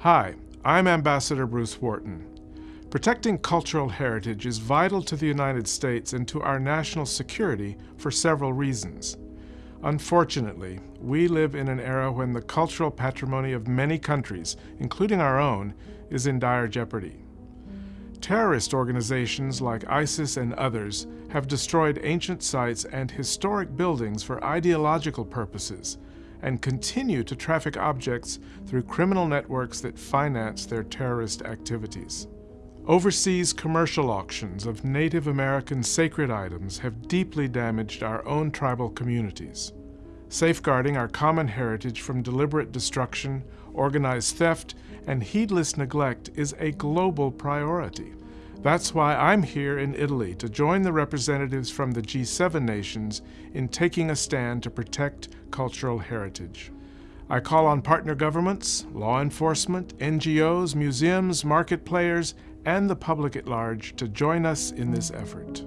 Hi, I'm Ambassador Bruce Wharton. Protecting cultural heritage is vital to the United States and to our national security for several reasons. Unfortunately, we live in an era when the cultural patrimony of many countries, including our own, is in dire jeopardy. Terrorist organizations like ISIS and others have destroyed ancient sites and historic buildings for ideological purposes and continue to traffic objects through criminal networks that finance their terrorist activities. Overseas commercial auctions of Native American sacred items have deeply damaged our own tribal communities. Safeguarding our common heritage from deliberate destruction, organized theft, and heedless neglect is a global priority. That's why I'm here in Italy to join the representatives from the G7 nations in taking a stand to protect cultural heritage. I call on partner governments, law enforcement, NGOs, museums, market players, and the public at large to join us in this effort.